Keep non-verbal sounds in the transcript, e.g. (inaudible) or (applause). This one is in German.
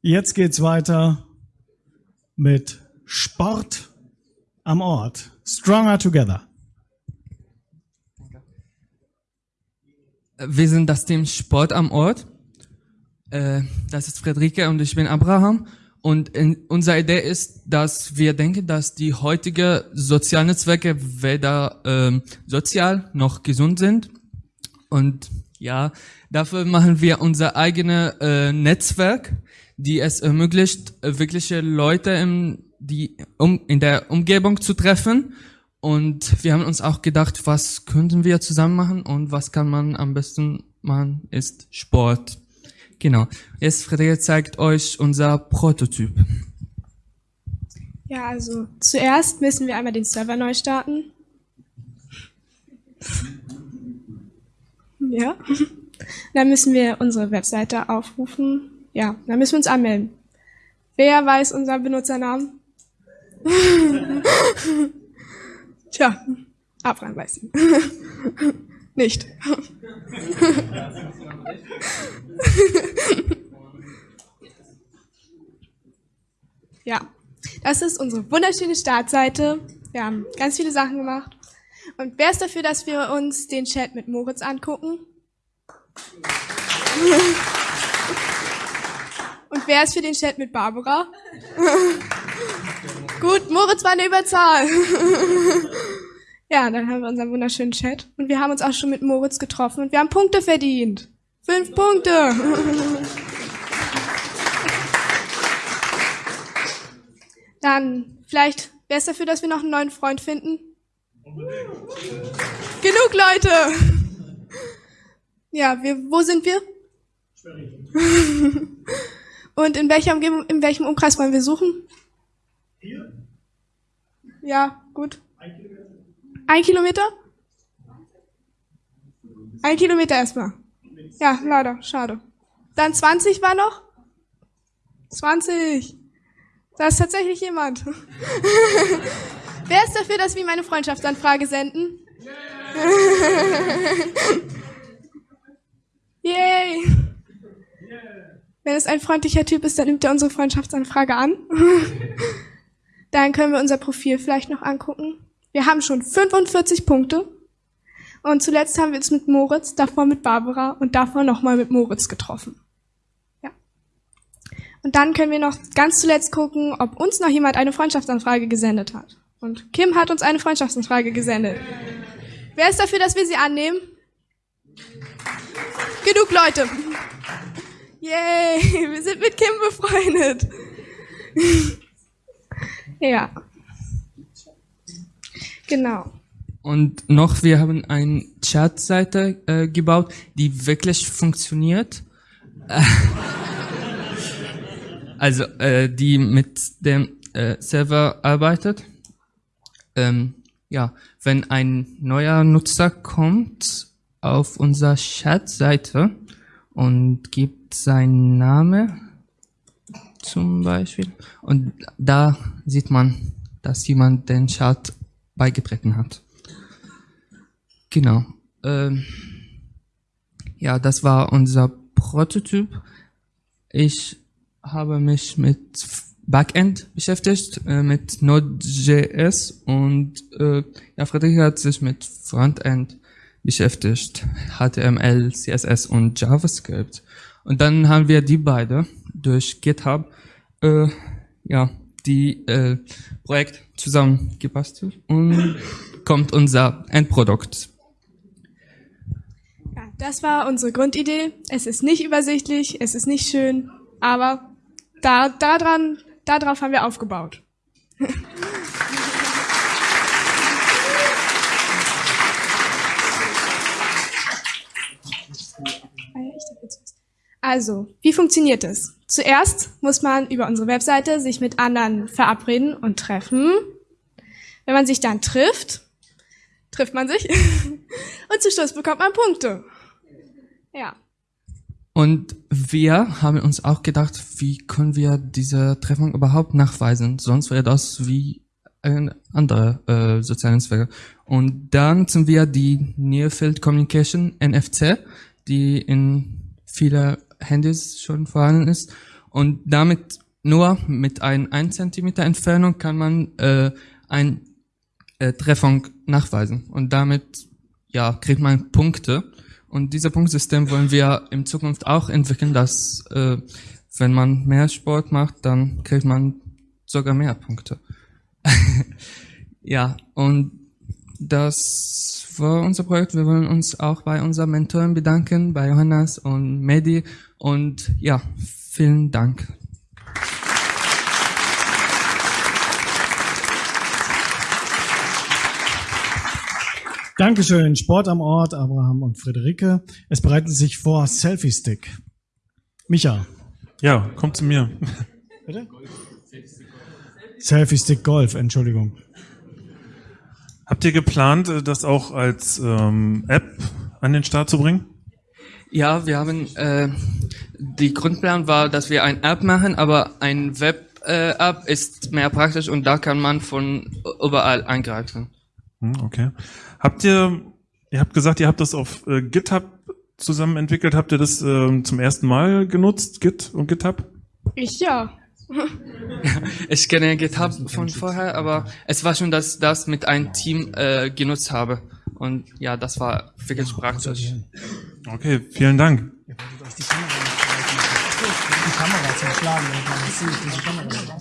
Jetzt geht's weiter mit Sport am Ort. Stronger Together. Wir sind das Team Sport am Ort. Äh, das ist Friederike und ich bin Abraham. Und unsere Idee ist, dass wir denken, dass die heutige Sozialnetzwerke weder ähm, sozial noch gesund sind. Und ja, dafür machen wir unser eigenes äh, Netzwerk, die es ermöglicht, äh, wirkliche Leute im, die, um, in der Umgebung zu treffen. Und wir haben uns auch gedacht, was könnten wir zusammen machen und was kann man am besten machen, ist Sport. Genau. Jetzt Frederik zeigt euch unser Prototyp. Ja, also zuerst müssen wir einmal den Server neu starten. Ja. Dann müssen wir unsere Webseite aufrufen. Ja, dann müssen wir uns anmelden. Wer weiß unseren Benutzernamen? (laughs) Tja, Abraham weiß ihn. (laughs) Nicht. (laughs) ja, das ist unsere wunderschöne Startseite. Wir haben ganz viele Sachen gemacht. Und wer ist dafür, dass wir uns den Chat mit Moritz angucken? Und wer ist für den Chat mit Barbara? Gut, Moritz war eine Überzahl. ja, dann haben wir unseren wunderschönen Chat. Und wir haben uns auch schon mit Moritz getroffen und wir haben Punkte verdient. Fünf Punkte. Dann vielleicht, wer ist dafür, dass wir noch einen neuen Freund finden? Genug Leute. Ja, wir, wo sind wir? (laughs) Und in welcher Umgebung, in welchem Umkreis wollen wir suchen? Hier? Ja, gut. Ein Kilometer? Ein Kilometer? Ein Kilometer erstmal. Ja, leider, schade. Dann 20 war noch? 20. Da ist tatsächlich jemand. (laughs) Wer ist dafür, dass wir meine Freundschaftsanfrage senden? (laughs) Yay! Wenn es ein freundlicher Typ ist, dann nimmt er unsere Freundschaftsanfrage an. (laughs) dann können wir unser Profil vielleicht noch angucken. Wir haben schon 45 Punkte. Und zuletzt haben wir uns mit Moritz, davor mit Barbara und davor nochmal mit Moritz getroffen. Ja. Und dann können wir noch ganz zuletzt gucken, ob uns noch jemand eine Freundschaftsanfrage gesendet hat. Und Kim hat uns eine Freundschaftsanfrage gesendet. Wer ist dafür, dass wir sie annehmen? Genug Leute. Yay, wir sind mit Kim befreundet. ja. Genau. Und noch, wir haben eine Chatseite äh, gebaut, die wirklich funktioniert. (laughs) also, äh, die mit dem äh, Server arbeitet. Ähm, ja, wenn ein neuer Nutzer kommt auf unserer Chatseite und gibt seinen Namen zum Beispiel und da sieht man, dass jemand den Chat beigetreten hat. Genau. Ähm, ja, das war unser Prototyp. Ich habe mich mit Backend beschäftigt, äh, mit Node.js und äh, ja, Friedrich hat sich mit Frontend beschäftigt, HTML, CSS und JavaScript. Und dann haben wir die beide durch GitHub äh, ja die äh, Projekt zusammengebastelt und kommt unser Endprodukt. Ja, das war unsere Grundidee. Es ist nicht übersichtlich, es ist nicht schön, aber da, daran Darauf haben wir aufgebaut. Also, wie funktioniert es? Zuerst muss man über unsere Webseite sich mit anderen verabreden und treffen. Wenn man sich dann trifft, trifft man sich (laughs) und zu Schluss bekommt man Punkte. Ja. Und wir haben uns auch gedacht, wie können wir diese Treffung überhaupt nachweisen? Sonst wäre das wie ein anderer äh, soziale Netzwerke. Und dann sind wir die Near Field Communication NFC, die in viele Handys schon vorhanden ist. Und damit nur mit ein 1 Zentimeter Entfernung kann man äh, ein äh, Treffung nachweisen. Und damit ja, kriegt man Punkte. Und dieser Punktsystem wollen wir in Zukunft auch entwickeln, dass äh, wenn man mehr Sport macht, dann kriegt man sogar mehr Punkte. (laughs) ja, und das war unser Projekt. Wir wollen uns auch bei unseren Mentoren bedanken, bei Johannes und Medi. Und ja, vielen Dank. Dankeschön. Sport am Ort, Abraham und Friederike. Es bereiten sich vor Selfie Stick. Micha. Ja, komm zu mir. Bitte? Selfie Stick Golf, Entschuldigung. Habt ihr geplant, äh, das auch als ähm, App an den Start zu bringen? Ja, wir haben äh, die Grundplan war, dass wir ein App machen, aber ein Web-App äh, ist mehr praktisch und da kann man von überall eingreifen. Hm, okay. Habt ihr, ihr habt gesagt, ihr habt das auf äh, GitHub zusammen entwickelt. Habt ihr das äh, zum ersten Mal genutzt, Git und GitHub? Ich ja. (laughs) ich kenne GitHub von vorher, aber es war schon, dass ich das mit einem Team äh, genutzt habe. Und ja, das war wirklich praktisch. Okay, vielen Dank. Ihr wolltet euch die Kamera, die Kamera zum Schlagen, wenn man das sieht, diese Kamera.